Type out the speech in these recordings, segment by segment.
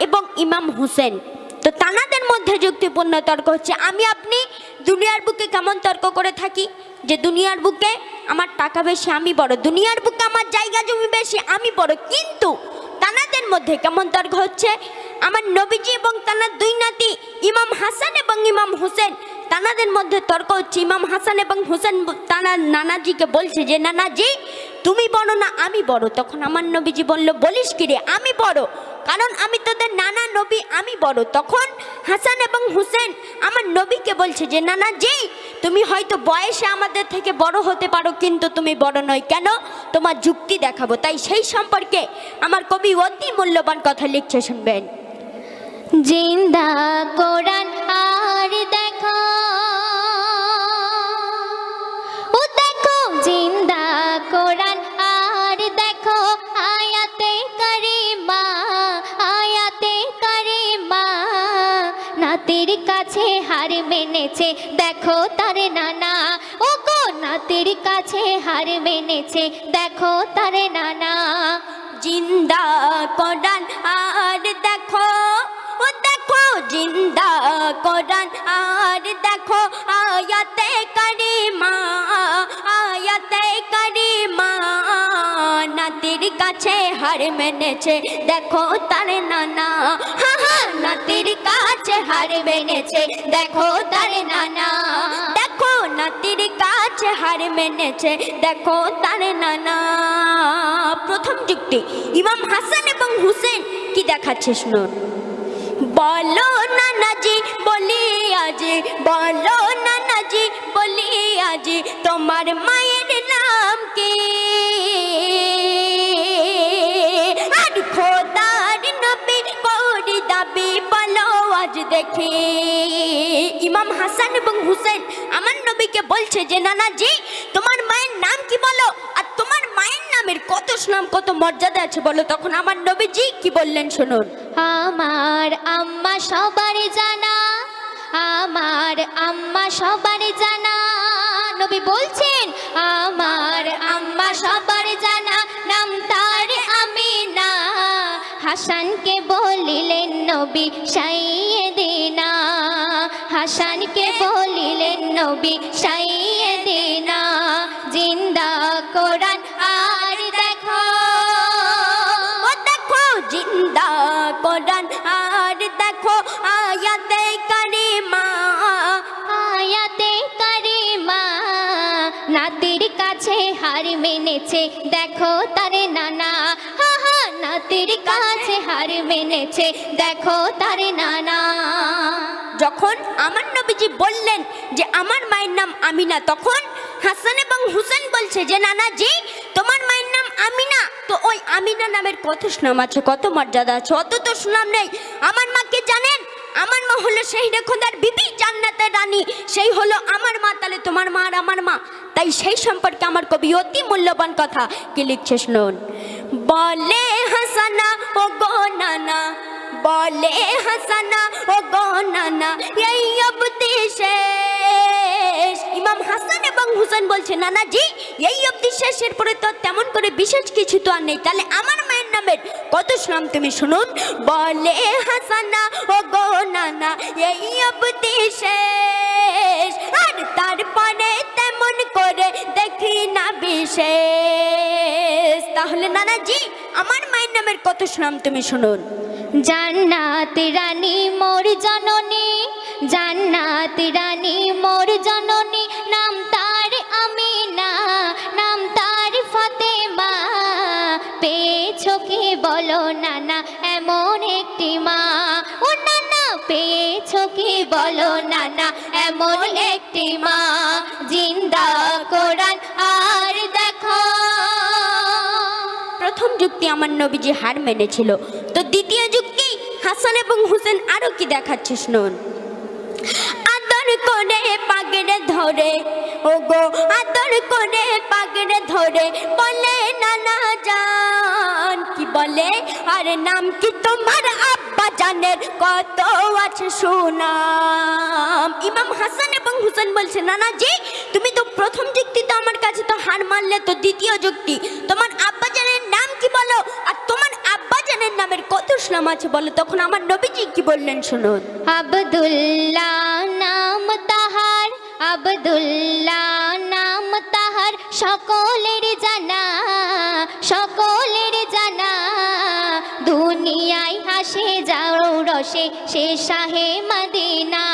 এবং ইমাম হুসেন। তো তানাদের মধ্যে যুক্তিপূর্ণ তর্ক হচ্ছে, আমি আপনি দুনিয়ার বুকে কেমন তর্ক করে থাকি? যে দুনিয়ার বুকে আমার টাকা বেশি, আমি বড়। দুনিয়ার বুকে আমার জায়গা জমি বেশি, আমি বড়। কিন্তু তানাদের মধ্যে কেমন তর্ক হচ্ছে? আমার নবীজি এবং তানার দুই নাতি, ইমাম হাসান এবং ইমাম হোসেন, তানাদের মধ্যে তর্ক হচ্ছে। ইমাম হাসান এবং হোসেন তানার নানাজিকে বলছে যে, নানাজি, তুমি বড় না, আমি বড়। তখন আমার নবীজি বলল, বলিস কি রে, আমি বড়? কারণ আমি তোদের নানা নবী, আমি বড়। তখন হাসান এবং হুসেন আমার নবীকে বলছে যে, নানা জি, তুমি হয়তো বয়সে আমাদের থেকে বড় হতে পারো, কিন্তু তুমি বড় নয়। কেন? তোমার যুক্তি দেখাবো। তাই সেই সম্পর্কে আমার কবি অতি মূল্যবান কথা লিখছে, শুনবেন। জিন্দা কোরআন আর নাতির কাছে হার মেনেছে, দেখো তার নানা। ও গো নাতির কাছে হার মেনেছে, দেখো তার নানা। জিন্দা কোরআন আর দেখো, ও দেখো জিন্দা কোরআন আর দেখো, আয়াতে করিমা আয়াতে করিমা কাছে হার মেনেছে, দেখো তার নানা। নাতির কাছে হার মেনেছে, দেখো তার নানা। দেখো নাতির কাছে হার মেনেছে, দেখো তার নানা। প্রথম যুক্তি, ইমাম হাসান এবং হুসেন কি দেখাচ্ছে শুনুন। বলো নানাজি বলি আজি, বলো নানাজি বলি আজি, তোমার মায়ের নাম কি? দেখি। ইমাম হাসান এবং হুসেন আমার নবীকে বলছে যে, নানাজি, তোমার মায়ের নাম কি বলো? আর তোমার মায়ের নামের কত সুনাম, কত মর্যাদা আছে বলো? তখন আমার নবীজি কি বললেন শুনুন। আমার আম্মা সবার জানা, আমার আম্মা সবার জানা। নবী বলছেন, আমার আম্মা সবার জানা, নাম তার আমি না হাসানকে বলিলেন, নবী দিনা হাসানকে বলিলেন, নবী সাইয়ে দিনা জিন্দা কোরআন আর দেখো। দেখো, জিন্দা কোরআন আর দেখো, আয়াতে কারিমা আয়াতে কারিমা। নাতির কাছে হার মেনেছে, দেখো তারে নানা। হা, নাতির কাছে হার মেনেছে, দেখো তারে নানা। যখন আমার নবীজি বললেন যে, আমার মায়ের নাম আমিনা। তখন হাসান এবং হুসেন বলছে যে, নানাজি, তোমার মায়ের নাম আমিনা। তো ওই আমিনা নামের কত সুনাম আছে, কত মর্যাদা আছে অত তো সুনাম নেই। আমার মাকে জানেন? আমার মা হলো সেই খোদার বিবি, জান্নাতের রানী। সেই হলো আমার মা, তাহলে তোমার মা আর আমার মা। তাই সেই সম্পর্কে আমার কবি অতি মূল্যবান কথা কি লিখছে, শুনুন। বলে হাসানা ও গো নানা বলে হাসানা, ও গো নানা, এই অবধি শেষ। ইমাম হাসান এবং হুসেন বলছে নানা জি এই অবধি শেষের পরে তো তেমন করে বিশেষ কিছু তো আর নেই। তাহলে আমার মায়ের নামের কত শুনাম তুমি শুনুন। বলে হাসানা, ও গো নানা, এই অবধি শেষ। আর তারপরে তেমন করে দেখি না বিশেষ। তাহলে নানা জি আমার মায়ের নামের কত শুনাম তুমি শুনুন। জান্নাত রানী মোর জননী, জান্নাত রানী মোর জননী, নাম তার আমিনা, নাম তার ফাতেমা। পেয়েছ কি বলো নানা, এমন একটি মা। ও নানা, পেয়েছ কি বলো নানা, এমন একটি মা। যুক্তি আমার নবীজি হার মেনেছিল। তো দ্বিতীয় যুক্তি, হাসান এবং হুসেন আরও কি দেখাচ্ছে শুনুন কত আছে হাসান এবং বলছে, নানা জি, তুমি তো প্রথম যুক্তি তো আমার কাছে তো হার মারলে তো দ্বিতীয় যুক্তি, তোমার আব্বা কি বলো? আর তোমার আব্বা জানের নামের কত নাম আছে বলো? তখন আমার নবীজি কি বললেন শুনুন। আবদুল্লাহ নাম তাহার, আবদুল্লাহ নাম তাহার, সকলের জানা সকলের জানা। দুনিয়ায় হাসে যাও রসে, সে শাহে মদিনা।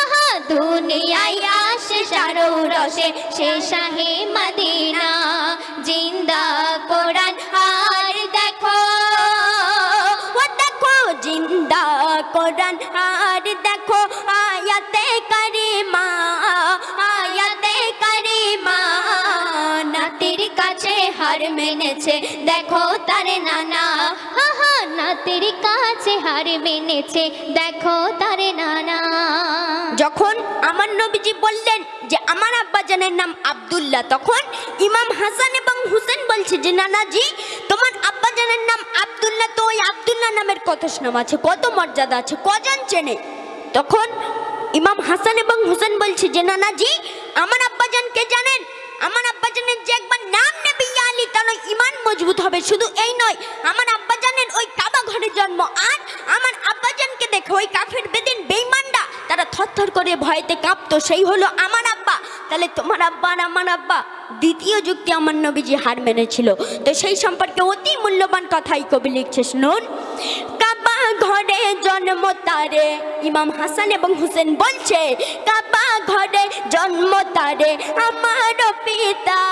আহা, দুনিয়ায় আসে সারো রসে, সে শাহে মদিনা। জিন্দা কোরআন আর দেখো আয়াতে কারিমা আয়াতে কারিমা, নাতির কাছে হার মেনেছে, দেখো তার নানা হাহা নাতির কাছে হার মেনেছে, দেখো তার নানা। যখন আমার নবীজি বললেন যে, আমার আব্বাজানের নাম আব্দুল্লাহ, তখন ইমাম হাসান এবং হুসেন বলছে যে, নানাজি, তোমার আব্বাজানের নাম আব্দুল্লাহ তো ওই আব্দুল্লাহ নামের কত নাম আছে, কত মর্যাদা আছে, কজন চেনে? তখন ইমাম হাসান এবং হুসেন বলছে যে নানাজি আমার আব্বাজানকে জানেন? আমার আব্বাজানের যে একবার নাম নেবে আলী তাহলে ইমান মজবুত হবে। শুধু এই নয়, আমার আব্বাজানের ওই কাবা ঘরে জন্ম, আর আমার আব্বাজানকে দেখে ওই কাফের বেদিন বেইমানরা তারা থরথর করে ভয়েতে কাঁপতো, সেই হলো আমার আব্বা। তাহলে তোমার আব্বা আর আমার আব্বা? দ্বিতীয় যুক্তি আমার নবীজি হার মেনেছিল। তো সেই সম্পর্কে অতি মূল্যবান কথাই কবি লিখছে, শুনুন। ঘরে জন্ম তারে, ইমাম হাসান এবং হুসেন বলছে, কাবা ঘরে জন্ম তারে, আমার পিতা।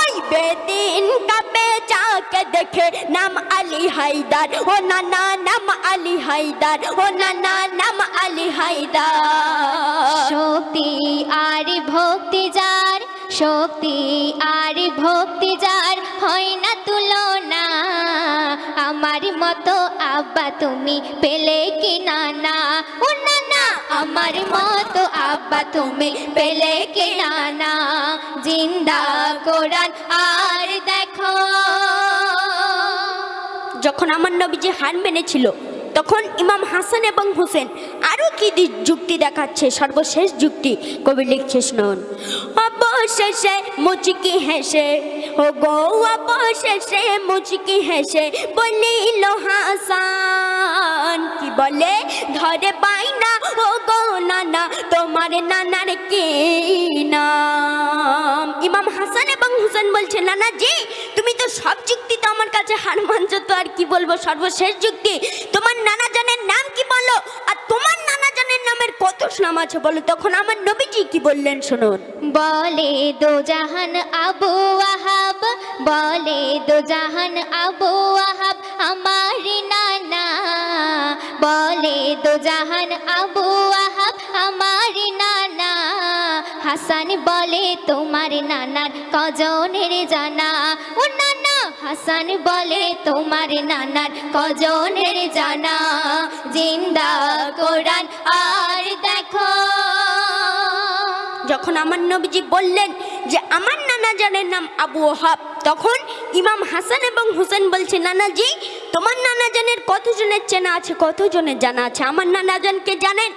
ওই বেদিন কাবে দেখে নাম আলী হায়দার ও নানা নাম আলী হায়দার ও নানা নাম আলী হায়দার শক্তি আর ভক্তি যার, শক্তি আর ভক্তি যার, হয় না তুলনা। আমার মতো আব্বা তুমি পেলে কি নানা ও নানা আমার মতো আব্বা তুমি পেলে কি নানা জিন্দা কোরআন আর দেখো। যখন আমার নবীজি হার মেনেছিল, তখন ইমাম হাসান এবং হোসেন আরও কি যুক্তি দেখাচ্ছে? সর্বশেষ যুক্তি কবি লিখছে, শুনুন। অবশেষে মুচকি হেসে ও গো অবশেষে মুচকি হেসে বলিল হাসান, কি বলে? ধরে পাই না ও গো নানা, তোমার নানা জি তুমি তো সব যুক্তি তো আমার কাছে হার মানছো, তো আর কি বলব? সর্বশেষ যুক্তি। তোমার নানা জানের নাম কি বলো আর তোমার নানা জানের নামের কত নাম আছে বলো? তখন আমার নবীজি কি বললেন শুনুন। বলে দো জাহান আবু আহাব, বলে দো জাহান আবু আহাব আমার নানা। বলে দো জাহান আবু নানা হাসান বলে তোমার নানার কজনের জানা। ও নানা, হাসান বলে তোমার নানার কজনের জানা। জিন্দা কোরআন আর দেখো। যখন আমার নবীজি বললেন যে আমার নানা জানের নাম আবু ওহাব, তখন ইমাম হাসান এবং হুসেন বলছে, নানাজি, তোমার নানা জানের কতজনের চেনা আছে, কতজনের জানা আছে? আমার নানা জানকে জানেন?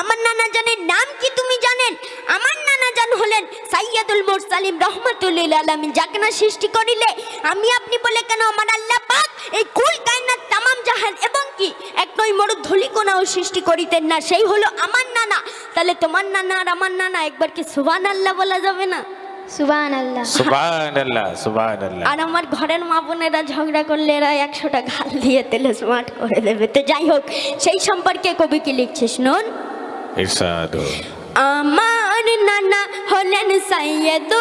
আমার নানা জানের নাম কি তুমি জানেন? আমার জান হলেন সাইয়াদুল মুরসালিম রহমাতুল্লিল আলামিন যাকে না সৃষ্টি করিলে আমি আপনি বলে কেন আমার আল্লাহ পাক এই কুল কায়নাত তামাম জাহান এবং কি এক নয় মরু ধুলিকোনাও সৃষ্টি করিতেন না সেই হলো আমার নানা। তাহলে তোমার নানা আর আমার নানা একবার কি সুবান আল্লাহ বলা যাবে না? আর আমার ঘরের মা বোনেরা ঝগড়া করলে এরা একশোটা গাল দিয়ে তেলে স্মার্ট করে দেবে। তো যাই হোক সেই সম্পর্কে কবি কি লিখছে শুনুন ইরশাদ আমার নানা হলেন সাইয়দুল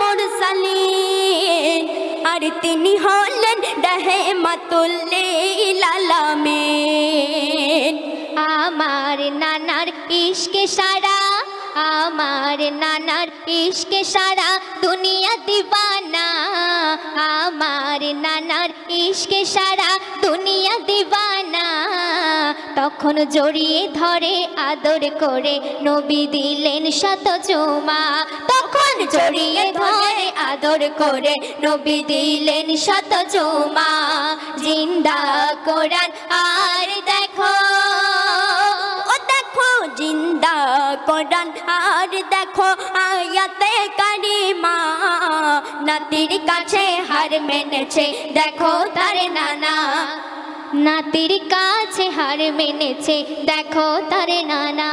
মুরসালিন আর তিনি হলেন রাহমাতুল্লিল আলামিন। আমার নানার ইশকে সারা, আমার নানার ইশকে সারা দুনিয়া দিবানা। আমার নানার ইশকে সারা দুনিয়া দিবানা। তখন জড়িয়ে ধরে আদর করে নবী দিলেন শত চুমা। তখন জড়িয়ে ধরে আদর করে নবী দিলেন শত চুমা। জিন্দা কোরআন আর দেখো, ও দেখো, জিন্দা কোরআন আর দেখো, আয়াতে কারিমা। নাতির কাছে হার মেনেছে, দেখো তার নানা। নাতির কাছে হার মেনেছে, দেখো তার নানা।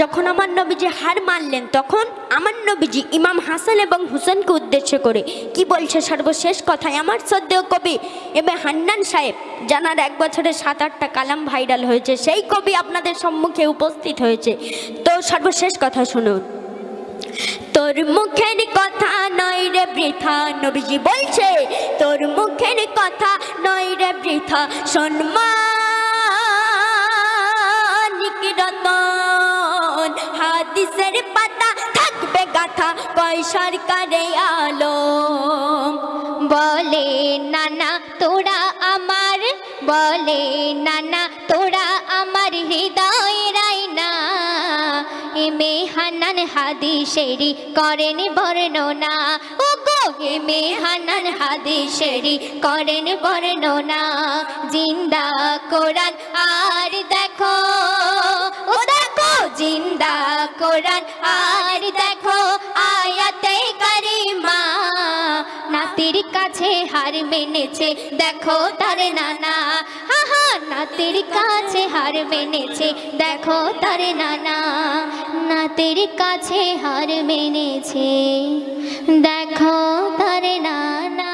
যখন আমার নবীজি হার মানলেন, তখন আমার নবীজি ইমাম হাসান এবং হুসেনকে উদ্দেশ্য করে কি বলছে সর্বশেষ কথায়? আমার শ্রদ্ধেয় কবি এবার হান্নান সাহেব, জানার এক বছরে সাত, আটটা কালাম ভাইরাল হয়েছে, সেই কবি আপনাদের সম্মুখে উপস্থিত হয়েছে। তো সর্বশেষ কথা শুনুন। তোর মুখের কথা নয় রে বৃথা, নবীজি বলছে, তোর মুখের কথা বৃথা রতন, হাদিসের পাতা থাকবে গাথা, কয় সরকারে আলো বলে, নানা, তোরা আমার বলে, নানা, তোরা আমার হৃদয়ের আয়না এমে হানান হাদিসেরি করেন বর্ণনা। ও এমে হানান হাদিসেরি করেন বর্ণনা। জিন্দা কোরআন আর দেখো, ও দেখো, জিন্দা কোরআন আর দেখো, আয়াতে কারিমা নাতির কাছে হার মেনেছে, দেখো তার নানা। হা হা নাতির কাছে হার মেনেছে, দেখো তার নানা। নাতির কাছে হার মেনেছে, দেখো তার নানা।